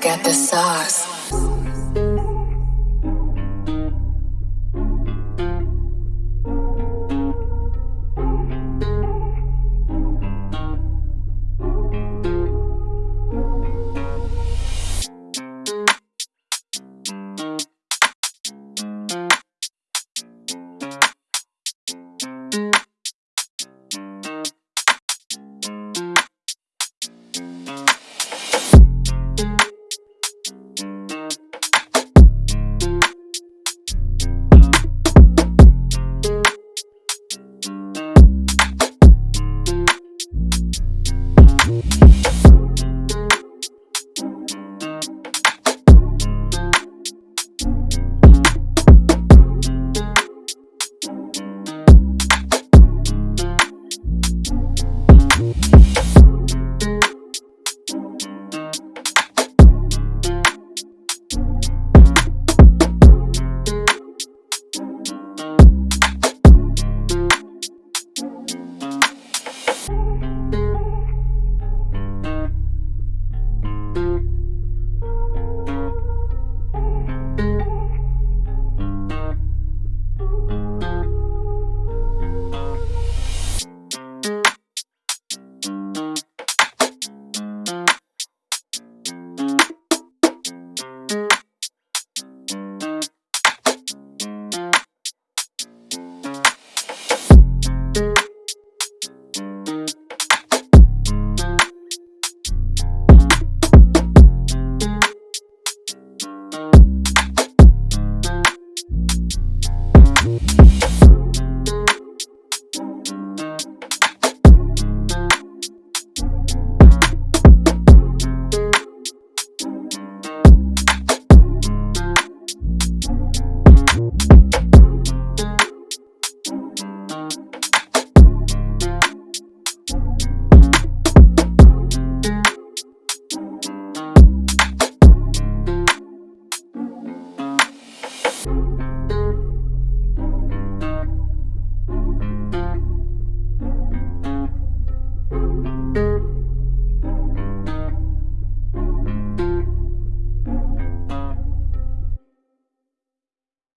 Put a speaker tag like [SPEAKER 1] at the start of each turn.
[SPEAKER 1] got the sauce.